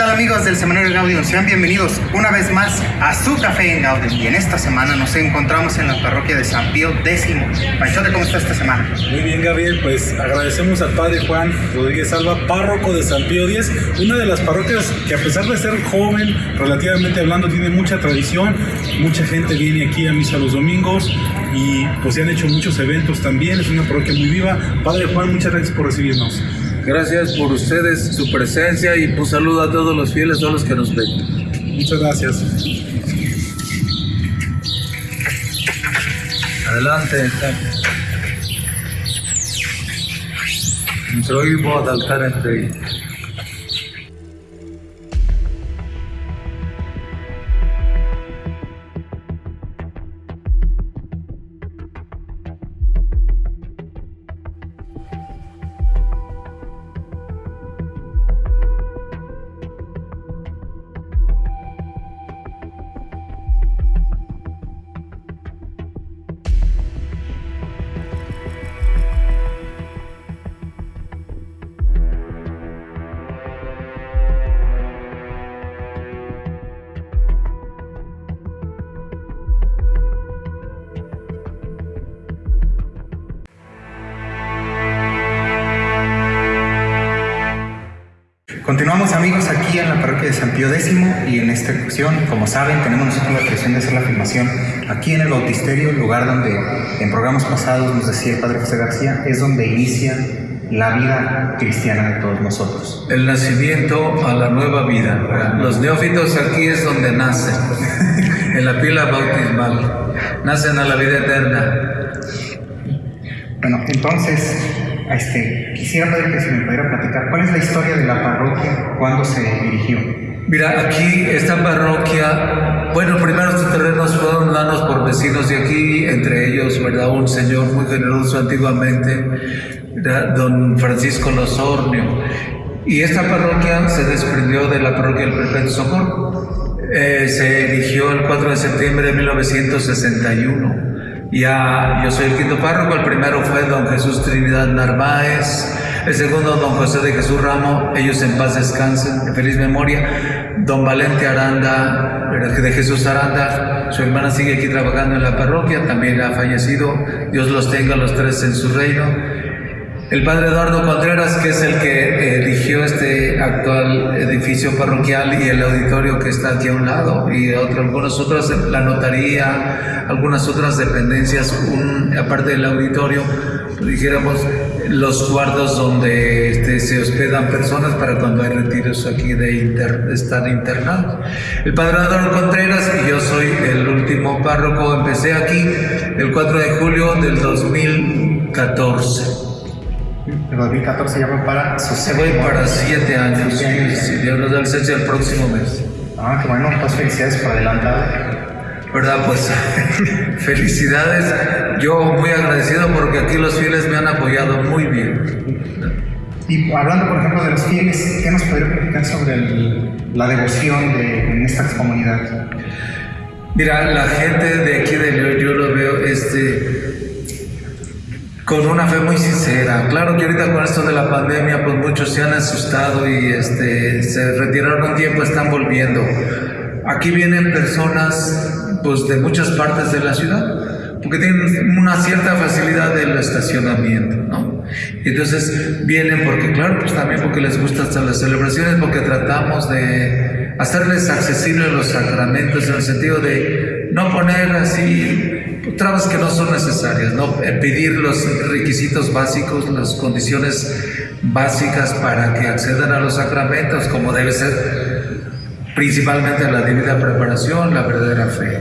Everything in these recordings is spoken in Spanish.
¿Qué tal amigos del Semanario Gaudium? Sean bienvenidos una vez más a su café en Gaudium. Y en esta semana nos encontramos en la parroquia de San Pío X. Panchote, ¿cómo está esta semana? Muy bien, Gabriel. Pues agradecemos al Padre Juan Rodríguez Alba, párroco de San Pío X, una de las parroquias que a pesar de ser joven, relativamente hablando, tiene mucha tradición. Mucha gente viene aquí a misa los domingos y pues se han hecho muchos eventos también. Es una parroquia muy viva. Padre Juan, muchas gracias por recibirnos. Gracias por ustedes, su presencia y pues saludo a todos los fieles, a todos los que nos ven. Muchas gracias. Adelante. Soy voz altar entre Continuamos amigos aquí en la parroquia de San Pío X y en esta ocasión, como saben, tenemos nosotros la presión de hacer la afirmación aquí en el bautisterio, el lugar donde en programas pasados nos decía el Padre José García, es donde inicia la vida cristiana de todos nosotros. El nacimiento a la nueva vida. Los neófitos aquí es donde nacen, en la pila bautismal. Nacen a la vida eterna. Bueno, entonces, este, quisiera pedir que si me pudiera platicar, ¿cuál es la historia de la parroquia? ¿Cuándo se dirigió? Mira, aquí esta parroquia, bueno, primero estos terrenos fueron dados por vecinos de aquí, entre ellos, ¿verdad? Un señor muy generoso antiguamente, ¿verdad? don Francisco Losornio. Y esta parroquia se desprendió de la parroquia del Perpetuo Socorro. Eh, se erigió el 4 de septiembre de 1961. Ya, yo soy el quinto párroco, el primero fue don Jesús Trinidad Narváez, el segundo don José de Jesús Ramo, ellos en paz descansen, en feliz memoria, don Valente Aranda, de Jesús Aranda, su hermana sigue aquí trabajando en la parroquia, también ha fallecido, Dios los tenga los tres en su reino. El padre Eduardo Contreras, que es el que erigió este actual edificio parroquial y el auditorio que está aquí a un lado, y otro, algunos otros, la notaría, algunas otras dependencias, un, aparte del auditorio, dijéramos, los cuartos donde este, se hospedan personas para cuando hay retiros aquí de estar internados. El padre Eduardo Contreras y yo soy el último párroco, empecé aquí el 4 de julio del 2014. El 2014 ya va para su Se voy para siete años, Siete años. si Dios nos da licencia el próximo mes. Ah, qué bueno, pues felicidades por adelantado. ¿Verdad? Pues felicidades. Yo muy agradecido porque aquí los fieles me han apoyado muy bien. Y hablando, por ejemplo, de los fieles, ¿qué nos podría platicar sobre el- la devoción de, en esta comunidad? Mira, la gente de aquí de León, yo lo veo este, con una fe muy sincera. Claro que ahorita con esto de la pandemia, pues muchos se han asustado y este, se retiraron un tiempo, están volviendo. Aquí vienen personas pues, de muchas partes de la ciudad, porque tienen una cierta facilidad del estacionamiento, ¿no? Entonces vienen porque, claro, pues también porque les gustan las celebraciones, porque tratamos de hacerles accesibles los sacramentos en el sentido de no poner así trabas que no son necesarias, ¿no? Eh, pedir los requisitos básicos, las condiciones básicas para que accedan a los sacramentos, como debe ser principalmente la debida preparación, la verdadera fe.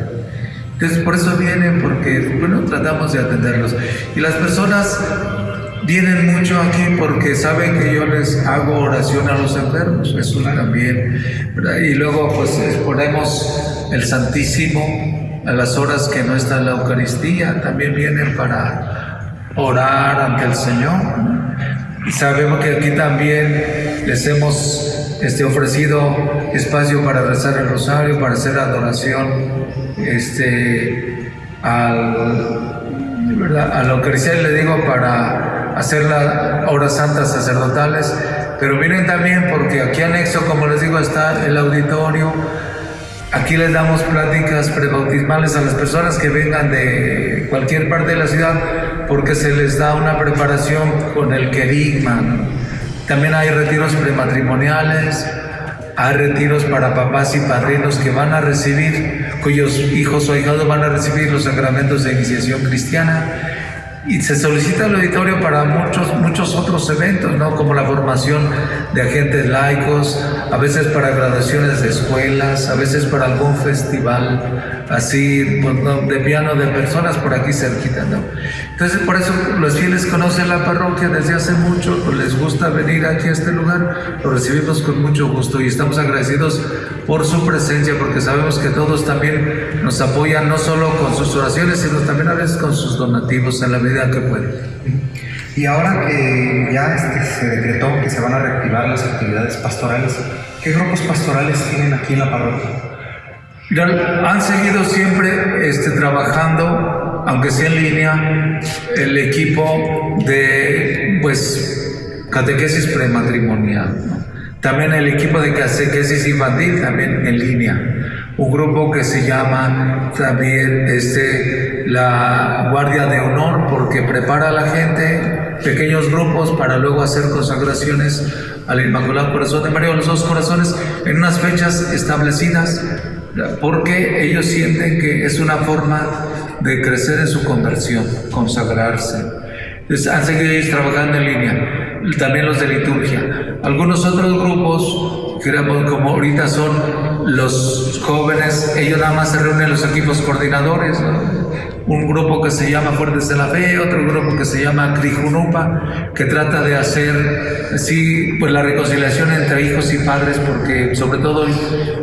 Entonces, por eso vienen, porque, bueno, tratamos de atenderlos. Y las personas vienen mucho aquí porque saben que yo les hago oración a los enfermos, eso también. ¿verdad? Y luego, pues, exponemos el Santísimo a las horas que no está la Eucaristía, también vienen para orar ante el Señor. Y sabemos que aquí también les hemos este, ofrecido espacio para rezar el rosario, para hacer adoración este, al, ¿verdad? a la Eucaristía, le digo, para hacer las horas santas sacerdotales, pero miren también porque aquí anexo, como les digo, está el auditorio. Aquí les damos pláticas prebautismales a las personas que vengan de cualquier parte de la ciudad porque se les da una preparación con el querigma. También hay retiros prematrimoniales, hay retiros para papás y padrinos que van a recibir, cuyos hijos o hijados van a recibir los sacramentos de iniciación cristiana y se solicita el auditorio para muchos, muchos otros eventos, ¿no? como la formación de agentes laicos, a veces para graduaciones de escuelas, a veces para algún festival así pues, de piano de personas por aquí cerquita. ¿no? Entonces por eso los fieles conocen la parroquia desde hace mucho, pues les gusta venir aquí a este lugar, lo recibimos con mucho gusto y estamos agradecidos por su presencia porque sabemos que todos también nos apoyan no solo con sus oraciones, sino también a veces con sus donativos en la vida que puede. Y ahora que ya este, se decretó que se van a reactivar las actividades pastorales, ¿qué grupos pastorales tienen aquí en la parroquia? Han seguido siempre este, trabajando, aunque sea en línea, el equipo de pues, catequesis prematrimonial. También el equipo de catequesis infantil, también en línea. Un grupo que se llama también este, la Guardia de Honor, porque prepara a la gente, pequeños grupos, para luego hacer consagraciones al Inmaculado Corazón de María, los dos corazones, en unas fechas establecidas, porque ellos sienten que es una forma de crecer en su conversión, consagrarse. Entonces, han seguido trabajando en línea, también los de liturgia. Algunos otros grupos, que como ahorita son los jóvenes, ellos nada más se reúnen los equipos coordinadores, un grupo que se llama Fuertes de la Fe, otro grupo que se llama Crijunupa, que trata de hacer sí, pues la reconciliación entre hijos y padres, porque sobre todo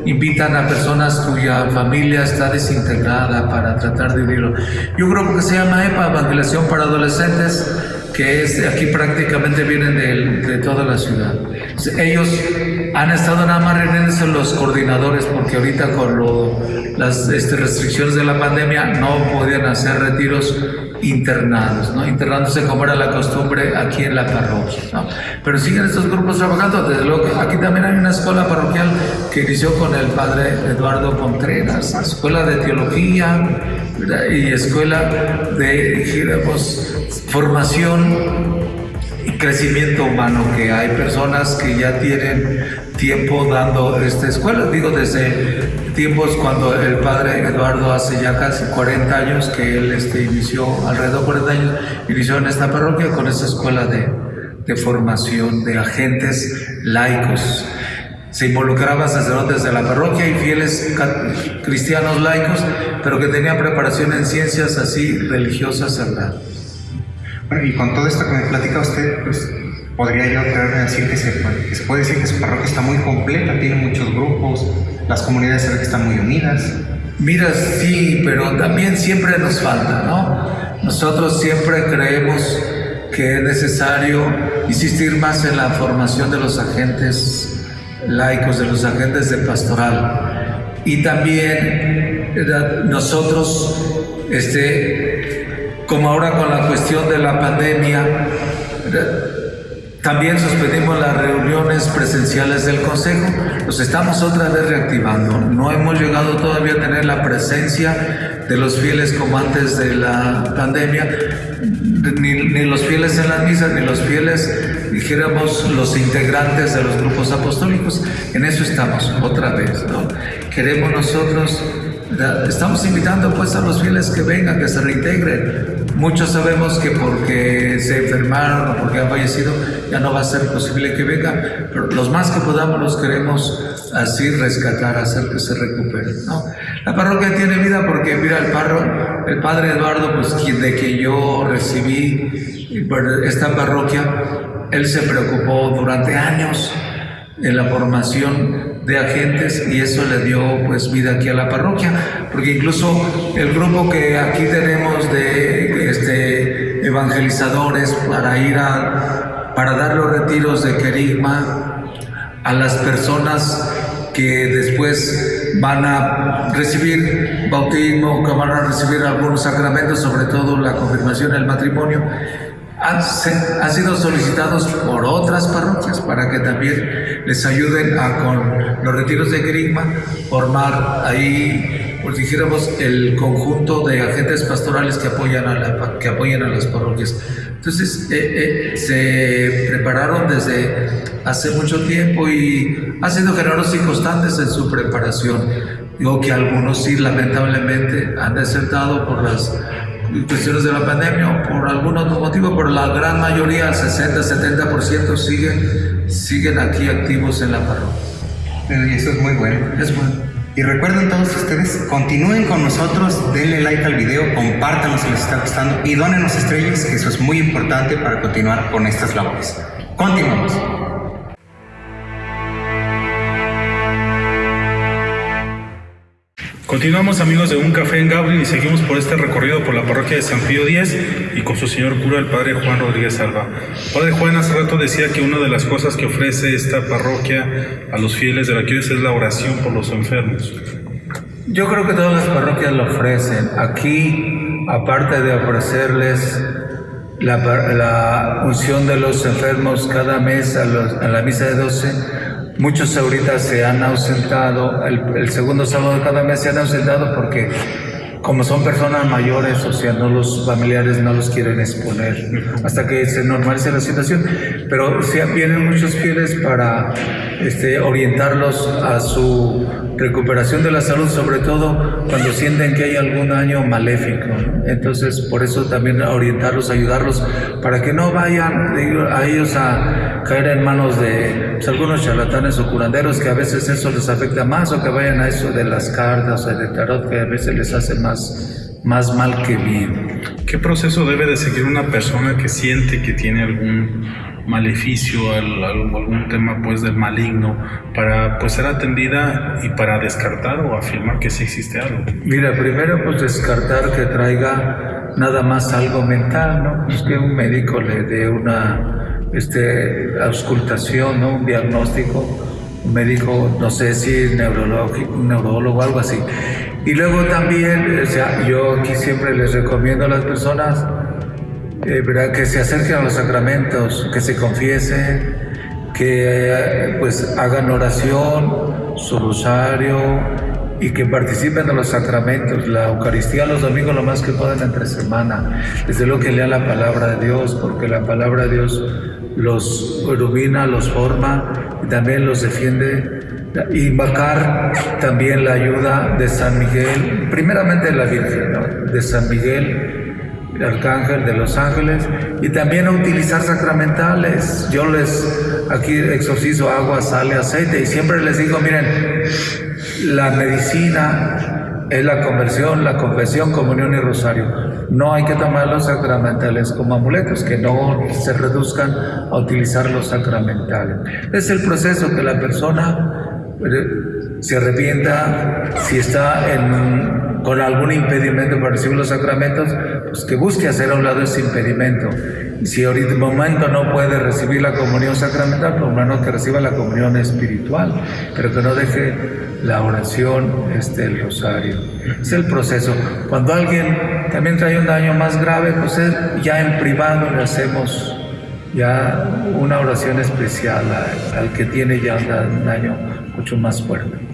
invitan a personas cuya familia está desintegrada para tratar de vivirlo. Y un grupo que se llama EPA, Evangelización para Adolescentes, que es aquí prácticamente vienen de, toda la ciudad. Ellos han estado nada más reuniéndose los coordinadores porque ahorita con las este, restricciones de la pandemia no podían hacer retiros internados, ¿no? internándose como era la costumbre aquí en la parroquia. ¿no? Pero siguen estos grupos trabajando, desde luego aquí también hay una escuela parroquial que inició con el padre Eduardo Contreras, escuela de teología y escuela de digamos, formación crecimiento humano, que hay personas que ya tienen tiempo dando esta escuela, digo desde tiempos cuando el padre Eduardo hace ya casi 40 años que él este, inició, alrededor de 40 años, inició en esta parroquia con esta escuela de, de formación de agentes laicos. Se involucraban sacerdotes de la parroquia y fieles cristianos laicos, pero que tenían preparación en ciencias así religiosas sagradas. Y con todo esto que me platica usted, pues podría yo atreverme a decir que se, puede decir que su parroquia está muy completa, tiene muchos grupos, las comunidades se que están muy unidas. Mira, sí, pero también siempre nos falta, ¿no? Nosotros siempre creemos que es necesario insistir más en la formación de los agentes laicos, de los agentes de pastoral. Y también nosotros, este, como ahora con la cuestión de la pandemia, también suspendimos las reuniones presenciales del Consejo, los estamos otra vez reactivando. No hemos llegado todavía a tener la presencia de los fieles como antes de la pandemia, ni, los fieles en las misas, ni los fieles, dijéramos, los integrantes de los grupos apostólicos. En eso estamos otra vez. ¿no? Queremos nosotros Estamos invitando pues a los fieles que vengan, que se reintegren. Muchos sabemos que porque se enfermaron o porque han fallecido ya no va a ser posible que vengan, pero los más que podamos los queremos así rescatar, hacer que se recuperen. ¿no? La parroquia tiene vida porque mira el parro, el padre Eduardo, pues quien, de que yo recibí esta parroquia, él se preocupó durante años en la formación de agentes y eso le dio pues vida aquí a la parroquia, porque incluso el grupo que aquí tenemos de este, evangelizadores para ir a, para dar los retiros de querigma a las personas que después van a recibir bautismo, que van a recibir algunos sacramentos, sobre todo la confirmación, el matrimonio, han, han, sido solicitados por otras parroquias para que también les ayuden a, con los retiros de Grigma, formar ahí, pues dijéramos, el conjunto de agentes pastorales que apoyan a, la, que apoyan a las parroquias. Entonces, eh, eh, se prepararon desde hace mucho tiempo y han sido generosos y constantes en su preparación. Digo que algunos sí, lamentablemente, han desertado por las cuestiones de la pandemia o por algún otro motivo, pero la gran mayoría, el 60-70% siguen, siguen aquí activos en la parroquia. Y eso es muy bueno. Es bueno. Y recuerden todos ustedes, continúen con nosotros, denle like al video, compártanlo si les está gustando y dónenos estrellas, que eso es muy importante para continuar con estas labores. Continuamos. Continuamos amigos de Un Café en Gabriel y seguimos por este recorrido por la parroquia de San Pío X y con su señor cura, el padre Juan Rodríguez Alba. Padre Juan hace rato decía que una de las cosas que ofrece esta parroquia a los fieles de la Quiris es la oración por los enfermos. Yo creo que todas las parroquias lo ofrecen. Aquí, aparte de ofrecerles la, unción de los enfermos cada mes a la misa de 12, Muchos ahorita se han ausentado, el, segundo sábado de cada mes se han ausentado porque como son personas mayores, o sea, no los familiares no los quieren exponer hasta que se normalice la situación. Pero sí vienen muchos fieles para este, orientarlos a su recuperación de la salud, sobre todo cuando sienten que hay algún daño maléfico. Entonces, por eso también orientarlos, ayudarlos, para que no vayan a ellos a caer en manos de pues, algunos charlatanes o curanderos, que a veces eso les afecta más, o que vayan a eso de las cartas o de tarot, que a veces les hace más, más mal que bien. ¿Qué proceso debe de seguir una persona que siente que tiene algún maleficio, algún tema pues del maligno, para pues ser atendida y para descartar o afirmar que sí existe algo? Mira, primero pues descartar que traiga nada más algo mental, ¿no? Pues que un médico le dé una este, auscultación, ¿no? Un diagnóstico, un médico, no sé si neurológico, un neurólogo algo así. Y luego también, o sea, yo aquí siempre les recomiendo a las personas eh, que se acerquen a los sacramentos, que se confiesen, que pues hagan oración, su rosario y que participen de los sacramentos, la Eucaristía los domingos lo más que puedan entre semana. Desde luego que lean la palabra de Dios, porque la palabra de Dios los ilumina, los forma y también los defiende. Invocar también la ayuda de San Miguel, primeramente la Virgen, de San Miguel arcángel de los ángeles y también a utilizar sacramentales. Yo les aquí exorcizo agua, sale, aceite y siempre les digo, miren, la medicina es la conversión, la confesión, comunión y rosario. No hay que tomar los sacramentales como amuletos, que no se reduzcan a utilizar los sacramentales. Es el proceso que la persona eh, se arrepienta si está en con algún impedimento para recibir los sacramentos, pues que busque hacer a un lado ese impedimento. Y si ahorita en momento no puede recibir la comunión sacramental, por lo menos que reciba la comunión espiritual, pero que no deje la oración, este, el rosario. Es el proceso. Cuando alguien también trae un daño más grave, pues ya en privado le hacemos ya una oración especial al, que tiene ya un daño mucho más fuerte.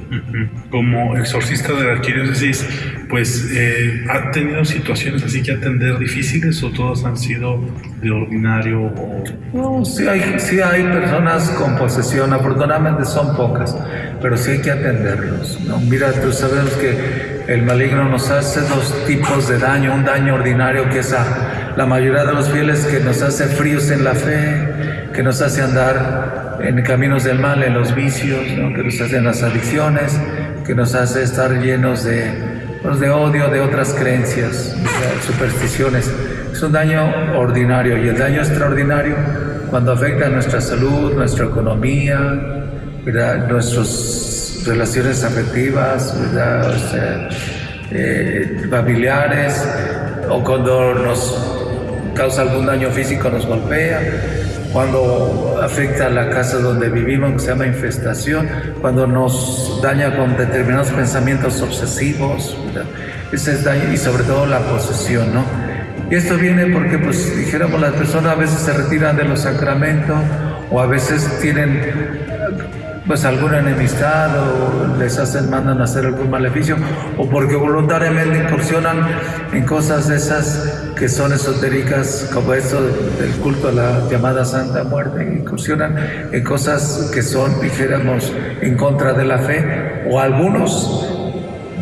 Como exorcista de la arquidiócesis, pues eh, ¿ha tenido situaciones así que atender difíciles o todas han sido de ordinario? O... No, sí hay, sí hay personas con posesión, afortunadamente son pocas, pero sí hay que atenderlos. ¿no? Mira, tú sabes que el maligno nos hace dos tipos de daño, un daño ordinario que es a la mayoría de los fieles que nos hace fríos en la fe, que nos hace andar en caminos del mal, en los vicios, que nos hacen las adicciones, que nos hace estar llenos de, pues, de odio, de otras creencias, de supersticiones. Es un daño ordinario y el daño extraordinario cuando afecta nuestra salud, nuestra economía, nuestras relaciones afectivas, eh, familiares, o cuando nos causa algún daño físico, nos golpea cuando afecta a la casa donde vivimos, que se llama infestación, cuando nos daña con determinados pensamientos obsesivos, ese es daño, y sobre todo la posesión, ¿no? Y esto viene porque, pues, dijéramos, las personas a veces se retiran de los sacramentos o a veces tienen pues alguna enemistad o les hacen, mandan a hacer algún maleficio o porque voluntariamente incursionan en cosas esas que son esotéricas como esto del culto a la llamada Santa Muerte, incursionan en cosas que son, dijéramos, en contra de la fe o algunos,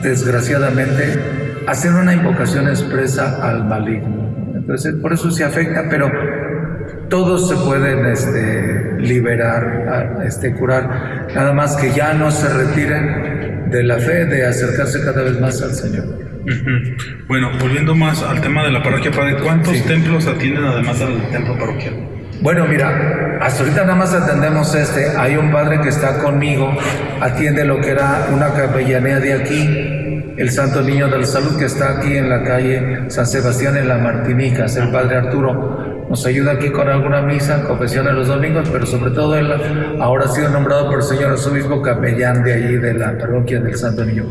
desgraciadamente, hacen una invocación expresa al maligno. Entonces, por eso se afecta, pero todos se pueden este, liberar, este, curar, nada más que ya no se retiren de la fe, de acercarse cada vez más al Señor. Bueno, volviendo más al tema de la parroquia, Padre, ¿cuántos templos atienden además del templo parroquial? Bueno, mira, hasta ahorita nada más atendemos este. Hay un padre que está conmigo, atiende lo que era una capellanía de aquí, el Santo Niño de la Salud, que está aquí en la calle San Sebastián en la Martinica, es el padre Arturo nos ayuda aquí con alguna misa, confesiones los domingos, pero sobre todo él ahora ha sido nombrado por el señor arzobispo capellán de allí de la parroquia del Santo Niño.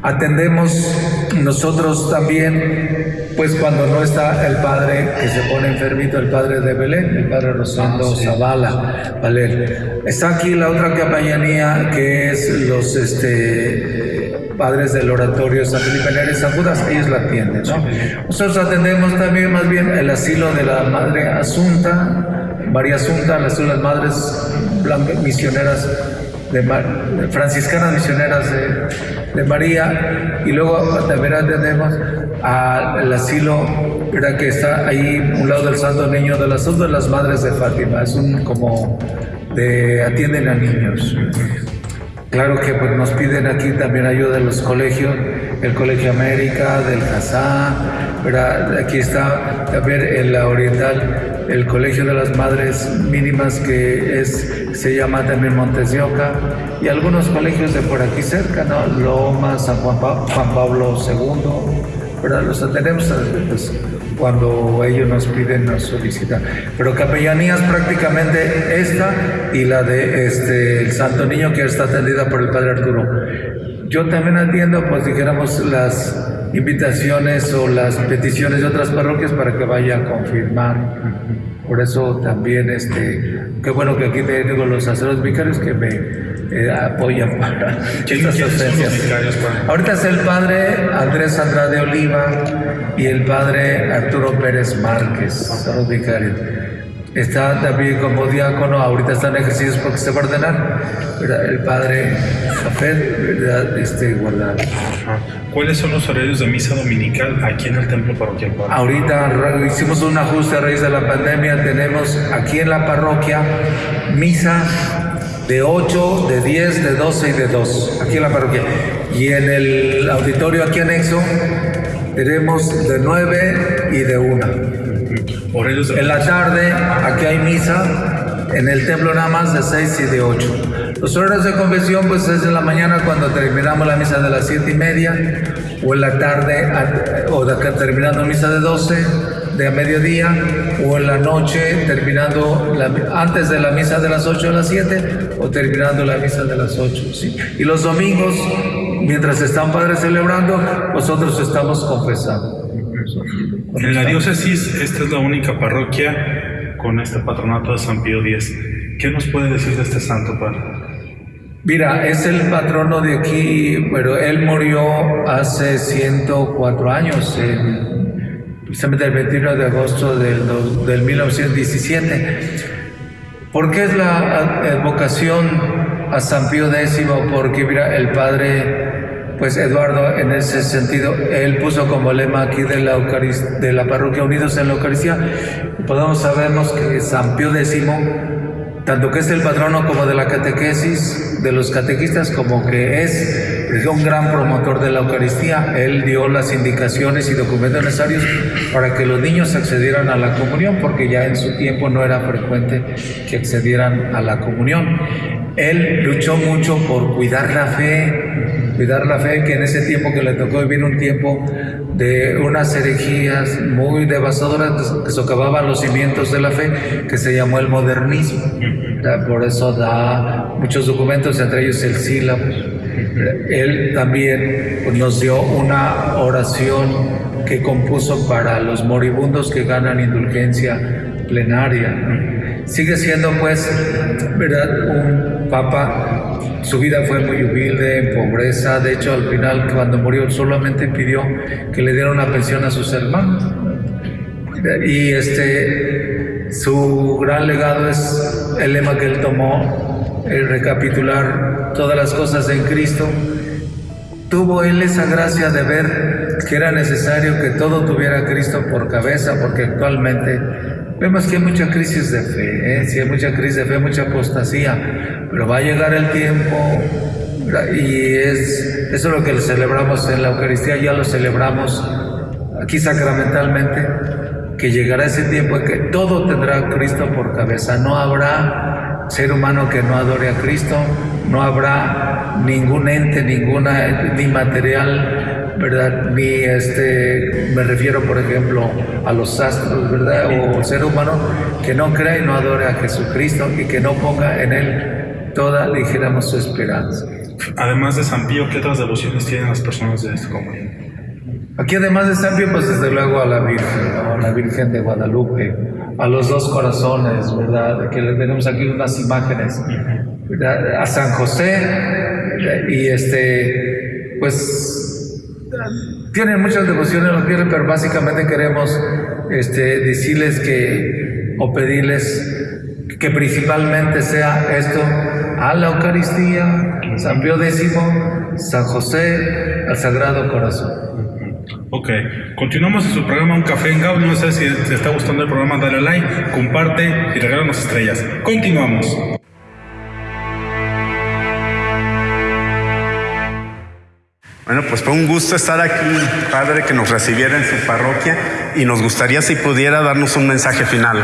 Atendemos nosotros también, pues cuando no está el padre que se pone enfermito, el padre de Belén, el padre Rosendo ah, Zavala, ¿vale? Está aquí la otra capellanía que es los este, padres del oratorio San Felipe Neri San Judas, ellos la atienden, ¿no? Nosotros atendemos también más bien el asilo de la Madre Asunta, María Asunta, las las madres misioneras de, franciscanas misioneras de, María y luego también atendemos al asilo que está ahí un lado del Santo Niño de las de las Madres de Fátima es un como de atienden a niños claro que pues nos piden aquí también ayuda de los colegios el Colegio América del Casá aquí está también en la Oriental el Colegio de las Madres Mínimas que es, se llama también Montes de Oca y algunos colegios de por aquí cerca, ¿no? Loma, San Juan, Pablo II, ¿verdad? Los tenemos pues, cuando ellos nos piden, nos solicitan. Pero capellanías prácticamente esta y la de este, el Santo Niño que está atendida por el Padre Arturo. Yo también atiendo, pues dijéramos, las invitaciones o las peticiones de otras parroquias para que vaya a confirmar. Por eso también, este, qué bueno que aquí tengo los sacerdotes vicarios que me eh, apoyan para estas ausencias. Ahorita es el padre Andrés Andrade Oliva y el padre Arturo Pérez Márquez, sacerdotes vicarios. Está también como diácono, ahorita están ejercicios porque se va a ordenar, el padre Jafet, este, guardado. ¿Cuáles son los horarios de misa dominical aquí en el templo parroquial? Ahorita hicimos un ajuste a raíz de la pandemia, tenemos aquí en la parroquia misa de 8, de 10, de 12 y de 2, aquí en la parroquia. Y en el auditorio aquí anexo tenemos de 9 y de 1. En la tarde, aquí hay misa, en el templo nada más de 6 y de 8. Los horarios de convención pues es en la mañana cuando terminamos la misa de las 7 y media, o en la tarde, o de acá terminando misa de 12, de a mediodía, o en la noche terminando antes de la misa de las 8 a las 7, o terminando la misa de las 8. ¿sí? Y los domingos, mientras están padres celebrando, nosotros estamos confesando. En la diócesis, esta es la única parroquia con este patronato de San Pío X. ¿Qué nos puede decir de este santo, padre? Mira, es el patrono de aquí, pero él murió hace 104 años, precisamente el 21 de agosto del, del 1917. ¿Por qué es la vocación a San Pío X? Porque, mira, el padre pues Eduardo, en ese sentido, él puso como lema aquí de la, de la parroquia Unidos en la Eucaristía, podemos sabernos que San Pío X, tanto que es el patrono como de la catequesis, de los catequistas, como que es un gran promotor de la Eucaristía, él dio las indicaciones y documentos necesarios para que los niños accedieran a la comunión, porque ya en su tiempo no era frecuente que accedieran a la comunión. Él luchó mucho por cuidar la fe, cuidar la fe, que en ese tiempo que le tocó vivir un tiempo de unas herejías muy devastadoras que socavaban los cimientos de la fe, que se llamó el modernismo. Por eso da muchos documentos, entre ellos el sílabo. Él también nos dio una oración que compuso para los moribundos que ganan indulgencia plenaria. Sigue siendo pues, ¿verdad? Un papa, su vida fue muy humilde, en pobreza, de hecho al final cuando murió solamente pidió que le dieran una pensión a sus hermanos. Y este, su gran legado es el lema que él tomó, el recapitular todas las cosas en Cristo. Tuvo él esa gracia de ver que era necesario que todo tuviera Cristo por cabeza, porque actualmente vemos que hay mucha crisis de fe, ¿eh? sí hay mucha crisis de fe, mucha apostasía, pero va a llegar el tiempo y es eso es lo que celebramos en la Eucaristía, ya lo celebramos aquí sacramentalmente, que llegará ese tiempo en que todo tendrá Cristo por cabeza. No habrá ser humano que no adore a Cristo, no habrá ningún ente, ninguna, ni material, ¿verdad? Ni este, me refiero por ejemplo a los astros, ¿verdad? O ser humano que no crea y no adore a Jesucristo y que no ponga en Él toda, dijéramos, su esperanza. Además de San Pío, ¿qué otras devociones tienen las personas de esta comunidad? Aquí además de San Pío, pues desde luego a la Virgen, a la Virgen de Guadalupe, a los dos corazones, ¿verdad? Que le tenemos aquí unas imágenes, ¿verdad? A San José, y este, pues tienen muchas devociones los viernes, pero básicamente queremos este, decirles que, o pedirles que principalmente sea esto, a la Eucaristía, San Pío X, San José, al Sagrado Corazón. Ok, continuamos en su programa Un Café en Gau. No sé si te está gustando el programa, dale like, comparte y regálanos estrellas. Continuamos. Bueno, pues fue un gusto estar aquí, Padre, que nos recibiera en su parroquia y nos gustaría si pudiera darnos un mensaje final.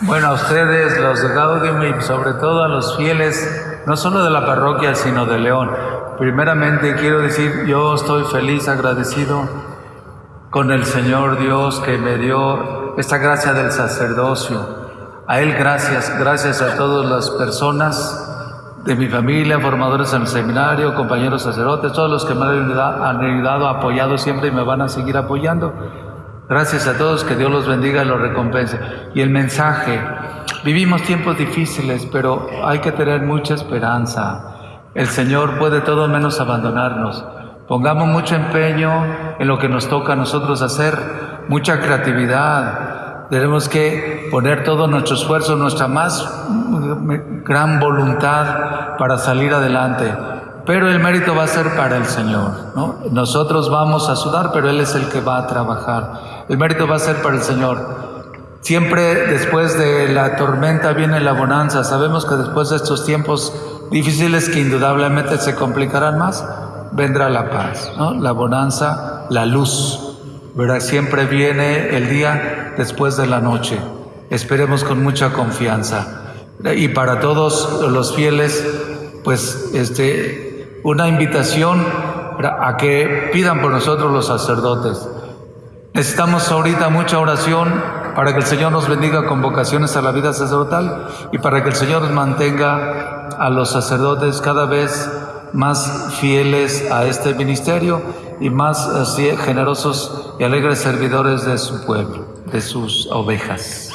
Bueno, a ustedes, los de Gaudium y sobre todo a los fieles, no solo de la parroquia, sino de León. Primeramente quiero decir, yo estoy feliz, agradecido con el Señor Dios que me dio esta gracia del sacerdocio. A Él gracias, gracias a todas las personas de mi familia, formadores en el seminario, compañeros sacerdotes, todos los que me han ayudado, apoyado siempre y me van a seguir apoyando. Gracias a todos, que Dios los bendiga y los recompense. Y el mensaje, vivimos tiempos difíciles, pero hay que tener mucha esperanza. El Señor puede todo menos abandonarnos. Pongamos mucho empeño en lo que nos toca a nosotros hacer, mucha creatividad. Tenemos que poner todo nuestro esfuerzo, nuestra más gran voluntad para salir adelante. Pero el mérito va a ser para el Señor. ¿no? Nosotros vamos a sudar, pero Él es el que va a trabajar. El mérito va a ser para el Señor. Siempre después de la tormenta viene la bonanza. Sabemos que después de estos tiempos difíciles que indudablemente se complicarán más, vendrá la paz, la bonanza, la luz. ¿verdad? Siempre viene el día después de la noche. Esperemos con mucha confianza. Y para todos los fieles, pues este, una invitación a que pidan por nosotros los sacerdotes. Necesitamos ahorita mucha oración para que el Señor nos bendiga con vocaciones a la vida sacerdotal y para que el Señor nos mantenga a los sacerdotes cada vez más fieles a este ministerio y más así, generosos y alegres servidores de su pueblo, de sus ovejas.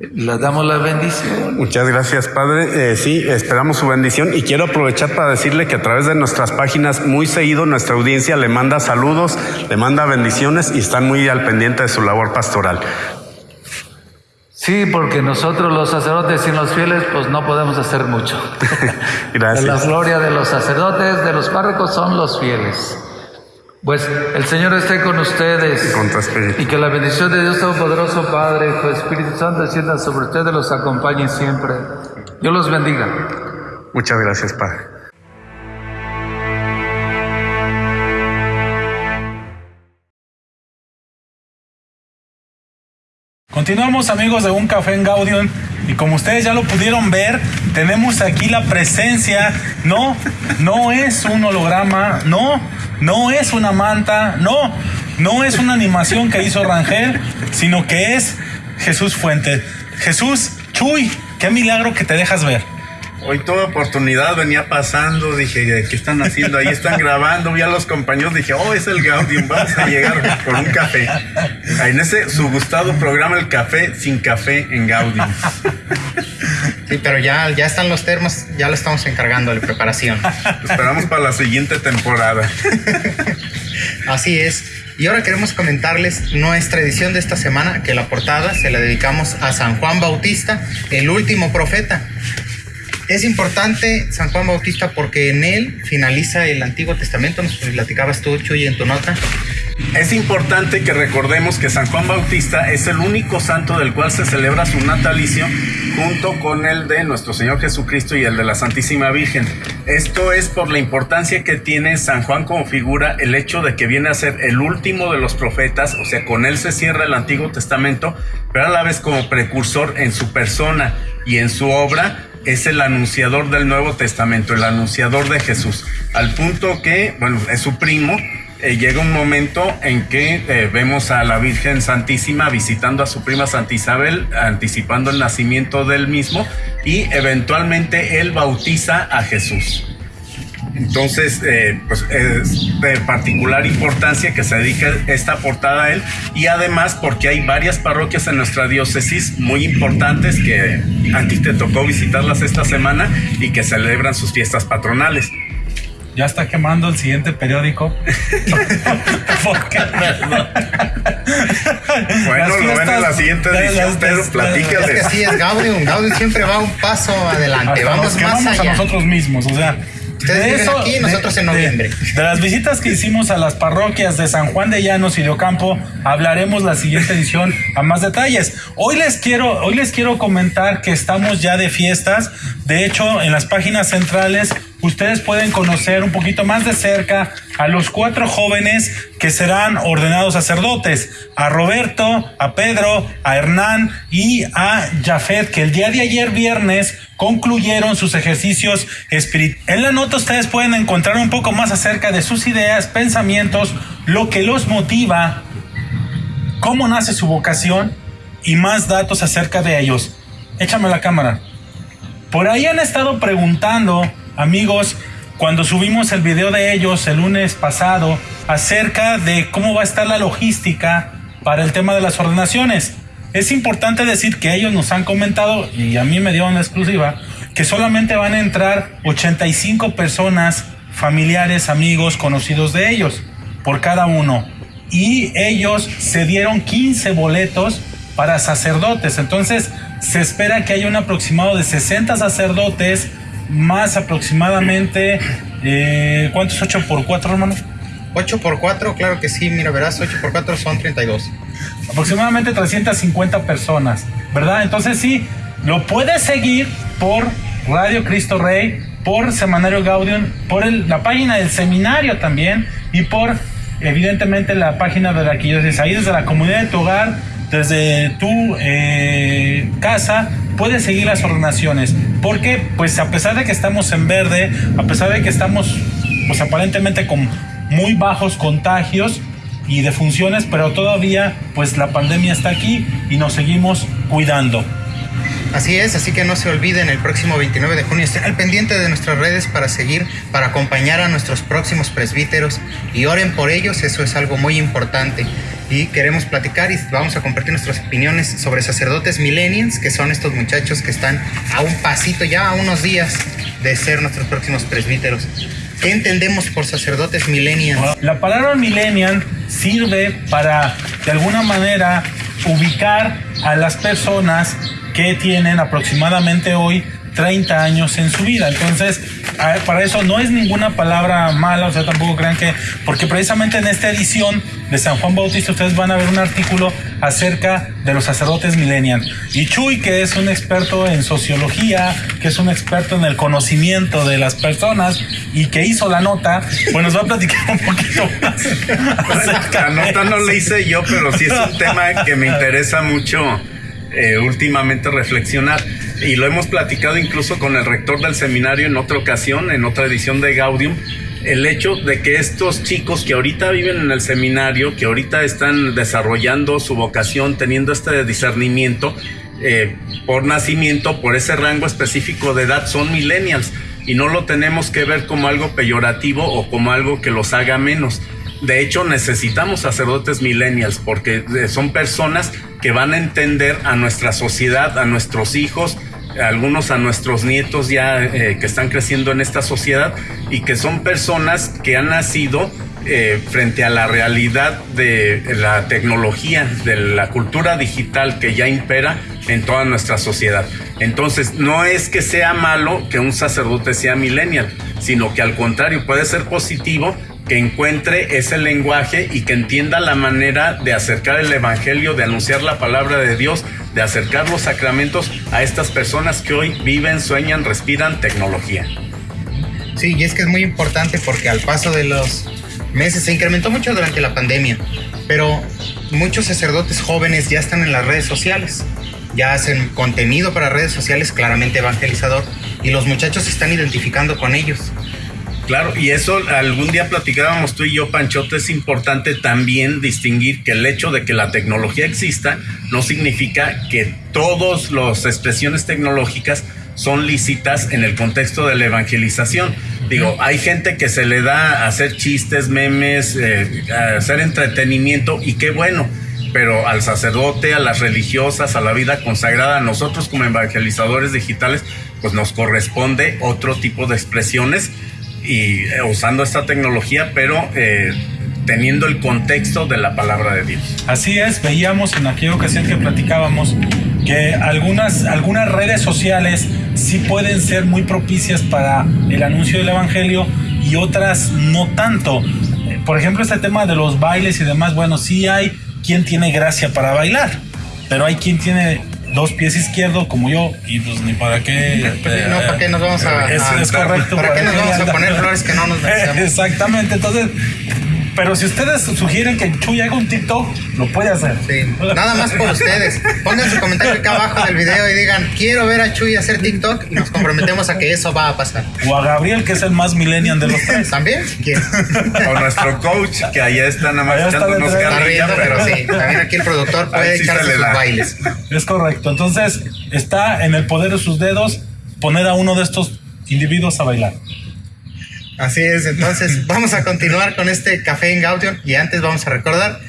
Le damos la bendición. Muchas gracias, Padre. Eh, sí, esperamos su bendición y quiero aprovechar para decirle que a través de nuestras páginas muy seguido nuestra audiencia le manda saludos, le manda bendiciones y están muy al pendiente de su labor pastoral. Sí, porque nosotros los sacerdotes y los fieles pues no podemos hacer mucho. Gracias. La gloria de los sacerdotes, de los párrocos son los fieles. Pues el Señor esté con ustedes. Y con tu espíritu. Y que la bendición de Dios Todopoderoso, Padre, Hijo, Espíritu Santo, descienda sobre ustedes, los acompañe siempre. Dios los bendiga. Muchas gracias, Padre. Continuamos amigos de Un Café en Gaudium y como ustedes ya lo pudieron ver, tenemos aquí la presencia, no, no es un holograma, no, no es una manta, no, no es una animación que hizo Rangel, sino que es Jesús Fuente. Jesús, Chuy, qué milagro que te dejas ver. Hoy toda oportunidad venía pasando, dije, ¿qué están haciendo? Ahí están grabando, vi a los compañeros, dije, oh, es el Gaudium, vamos a llegar por un café. En ese su gustado programa El Café sin café en Gaudium. Sí, pero ya, ya están los termos, ya lo estamos encargando de preparación. Esperamos para la siguiente temporada. Así es. Y ahora queremos comentarles nuestra edición de esta semana, que la portada se la dedicamos a San Juan Bautista, el último profeta. Es importante San Juan Bautista porque en él finaliza el Antiguo Testamento, nos platicabas tú, Chuy, en tu nota. Es importante que recordemos que San Juan Bautista es el único santo del cual se celebra su natalicio junto con el de nuestro Señor Jesucristo y el de la Santísima Virgen. Esto es por la importancia que tiene San Juan como figura, el hecho de que viene a ser el último de los profetas, o sea, con él se cierra el Antiguo Testamento, pero a la vez como precursor en su persona y en su obra es el anunciador del Nuevo Testamento, el anunciador de Jesús, al punto que, bueno, es su primo, eh, llega un momento en que eh, vemos a la Virgen Santísima visitando a su prima Santa Isabel, anticipando el nacimiento del mismo, y eventualmente él bautiza a Jesús. Entonces, eh, pues es de particular importancia que se dedique esta portada a él y además porque hay varias parroquias en nuestra diócesis muy importantes que a ti te tocó visitarlas esta semana y que celebran sus fiestas patronales. Ya está quemando el siguiente periódico. bueno, lo ven en la siguiente edición, pero. Es que sí, es Gaudium. Gaudium siempre va un paso adelante. Vamos más allá. a nosotros mismos, o sea. Ustedes viven aquí, nosotros en noviembre. De, las visitas que hicimos a las parroquias de San Juan de Llanos y de Ocampo, hablaremos la siguiente edición a más detalles. Hoy les quiero, hoy les quiero comentar que estamos ya de fiestas. De hecho, en las páginas centrales ustedes pueden conocer un poquito más de cerca a los cuatro jóvenes que serán ordenados sacerdotes, a Roberto, a Pedro, a Hernán y a Jafet, que el día de ayer viernes concluyeron sus ejercicios espirituales. En la nota ustedes pueden encontrar un poco más acerca de sus ideas, pensamientos, lo que los motiva, cómo nace su vocación y más datos acerca de ellos. Échame la cámara. Por ahí han estado preguntando Amigos, cuando subimos el video de ellos el lunes pasado acerca de cómo va a estar la logística para el tema de las ordenaciones, es importante decir que ellos nos han comentado, y a mí me dio una exclusiva, que solamente van a entrar 85 personas, familiares, amigos, conocidos de ellos, por cada uno. Y ellos se dieron 15 boletos para sacerdotes. Entonces, se espera que haya un aproximado de 60 sacerdotes más aproximadamente, eh, ¿cuánto es 8 por 4, hermano? 8 por 4, claro que sí, mira, verás, 8 por 4 son 32. Aproximadamente 350 personas, ¿verdad? Entonces sí, lo puedes seguir por Radio Cristo Rey, por Semanario Gaudium, por la página del seminario también y por, evidentemente, la página de la arquidiócesis. Ahí desde la comunidad de tu hogar, desde tu eh, casa, puedes seguir las ordenaciones. Porque, pues a pesar de que estamos en verde, a pesar de que estamos, pues aparentemente con muy bajos contagios y defunciones, pero todavía, pues la pandemia está aquí y nos seguimos cuidando. Así es, así que no se olviden el próximo 29 de junio estén al pendiente de nuestras redes para seguir, para acompañar a nuestros próximos presbíteros y oren por ellos, eso es algo muy importante y queremos platicar y vamos a compartir nuestras opiniones sobre sacerdotes millennials, que son estos muchachos que están a un pasito ya, a unos días de ser nuestros próximos presbíteros. ¿Qué entendemos por sacerdotes millennials? La palabra millennial sirve para, de alguna manera, ubicar a las personas que tienen aproximadamente hoy 30 años en su vida. Entonces, para eso no es ninguna palabra mala, o sea, tampoco crean que, porque precisamente en esta edición de San Juan Bautista ustedes van a ver un artículo acerca de los sacerdotes millennials. Y Chuy, que es un experto en sociología, que es un experto en el conocimiento de las personas y que hizo la nota, pues nos va a platicar un poquito más. la nota no la hice yo, pero sí es un tema que me interesa mucho eh, últimamente reflexionar y lo hemos platicado incluso con el rector del seminario en otra ocasión, en otra edición de Gaudium, el hecho de que estos chicos que ahorita viven en el seminario, que ahorita están desarrollando su vocación, teniendo este discernimiento, eh, por nacimiento, por ese rango específico de edad, son millennials y no lo tenemos que ver como algo peyorativo o como algo que los haga menos. De hecho, necesitamos sacerdotes millennials porque eh, son personas que van a entender a nuestra sociedad, a nuestros hijos, algunos a nuestros nietos ya eh, que están creciendo en esta sociedad y que son personas que han nacido eh, frente a la realidad de la tecnología, de la cultura digital que ya impera en toda nuestra sociedad. Entonces, no es que sea malo que un sacerdote sea millennial, sino que al contrario puede ser positivo que encuentre ese lenguaje y que entienda la manera de acercar el Evangelio, de anunciar la palabra de Dios, de acercar los sacramentos a estas personas que hoy viven, sueñan, respiran tecnología. Sí, y es que es muy importante porque al paso de los meses se incrementó mucho durante la pandemia, pero muchos sacerdotes jóvenes ya están en las redes sociales, ya hacen contenido para redes sociales claramente evangelizador y los muchachos se están identificando con ellos. Claro, y eso algún día platicábamos tú y yo, Panchote, es importante también distinguir que el hecho de que la tecnología exista no significa que todas las expresiones tecnológicas son lícitas en el contexto de la evangelización. Digo, hay gente que se le da hacer chistes, memes, eh, hacer entretenimiento y qué bueno, pero al sacerdote, a las religiosas, a la vida consagrada, a nosotros como evangelizadores digitales, pues nos corresponde otro tipo de expresiones y eh, usando esta tecnología, pero eh, teniendo el contexto de la palabra de Dios. Así es, veíamos en aquella ocasión que platicábamos que algunas, algunas redes sociales sí pueden ser muy propicias para el anuncio del Evangelio y otras no tanto. Por ejemplo, este tema de los bailes y demás, bueno, sí hay quien tiene gracia para bailar, pero hay quien tiene dos pies izquierdos como yo y pues ni para qué pues no para qué nos vamos a, es, es correcto para, qué nos vamos a poner flores que no nos merecemos exactamente entonces pero si ustedes sugieren que Chuy haga un TikTok, lo puede hacer. Sí, nada más por ustedes. Pongan su comentario acá abajo del video y digan, quiero ver a Chuy hacer TikTok y nos comprometemos a que eso va a pasar. O a Gabriel, que es el más millennial de los tres. ¿También? ¿Quién? O nuestro coach, que allá está nada más echando unos carrillas, pero sí. También aquí el productor puede echarse sus bailes. Es correcto. Entonces, está en el poder de sus dedos poner a uno de estos individuos a bailar. Así es, entonces vamos a continuar con este café en Gaudium y antes vamos a recordar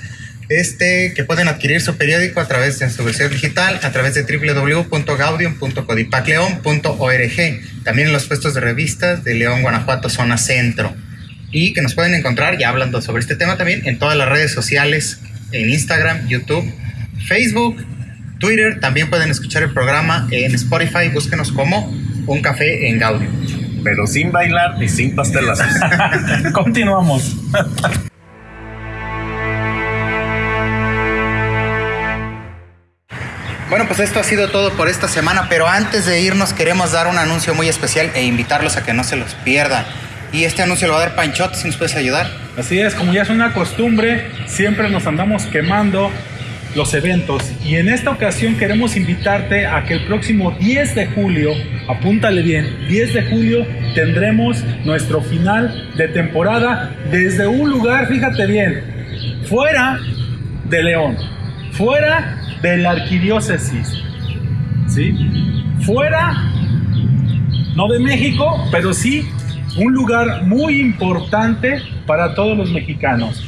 este que pueden adquirir su periódico a través de su versión digital a través de www.gaudium.codipacleon.org también en los puestos de revistas de León, Guanajuato, zona centro y que nos pueden encontrar ya hablando sobre este tema también en todas las redes sociales en Instagram, YouTube, Facebook, Twitter, también pueden escuchar el programa en Spotify, búsquenos como Un Café en Gaudium pero sin bailar y sin pastelas. Continuamos. Bueno, pues esto ha sido todo por esta semana, pero antes de irnos queremos dar un anuncio muy especial e invitarlos a que no se los pierdan. Y este anuncio lo va a dar Panchot, si nos puedes ayudar. Así es, como ya es una costumbre, siempre nos andamos quemando los eventos. Y en esta ocasión queremos invitarte a que el próximo 10 de julio, apúntale bien, 10 de julio tendremos nuestro final de temporada desde un lugar, fíjate bien, fuera de León, fuera de la arquidiócesis, ¿sí? Fuera, no de México, pero sí un lugar muy importante para todos los mexicanos.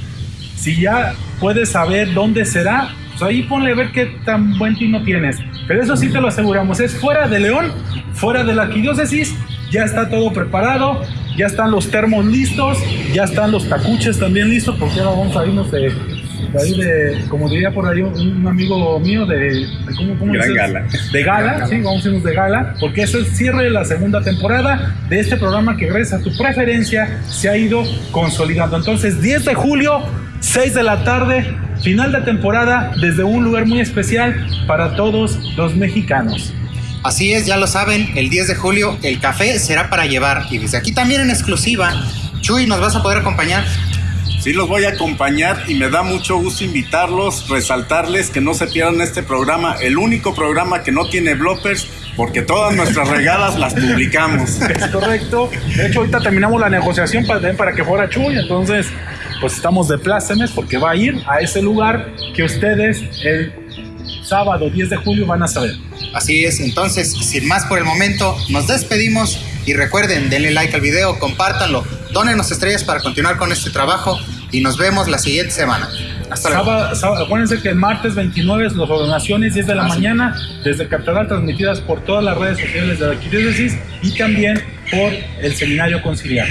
Si ya puedes saber dónde será, ahí ponle a ver qué tan buen tino tienes. Pero eso sí te lo aseguramos, es fuera de León, fuera de la arquidiócesis, ya está todo preparado, ya están los termos listos, ya están los tacuches también listos, porque ahora vamos a irnos de, ahí de, como diría por ahí un, amigo mío, de, ¿cómo, cómo Gran gala. De gala, sí, vamos a irnos de gala, porque es el cierre de la segunda temporada de este programa que gracias a tu preferencia se ha ido consolidando. Entonces, 10 de julio, 6 de la tarde, final de temporada desde un lugar muy especial para todos los mexicanos. Así es, ya lo saben, el 10 de julio el café será para llevar. Y desde aquí también en exclusiva, Chuy, ¿nos vas a poder acompañar? Sí, los voy a acompañar y me da mucho gusto invitarlos, resaltarles que no se pierdan este programa, el único programa que no tiene bloppers, porque todas nuestras regadas las publicamos. Es correcto. De hecho, ahorita terminamos la negociación para, para que fuera Chuy, entonces pues estamos de plácemes porque va a ir a ese lugar que ustedes el sábado 10 de julio van a saber. Así es, entonces, sin más por el momento, nos despedimos y recuerden, denle like al video, compártanlo, donenos estrellas para continuar con este trabajo y nos vemos la siguiente semana. Hasta luego. Sábado, sábado- acuérdense que el martes 29 es las ordenaciones 10 de la Ah, sí. mañana desde Catedral transmitidas por todas las redes sociales de la Arquidiócesis y también por el Seminario Conciliar.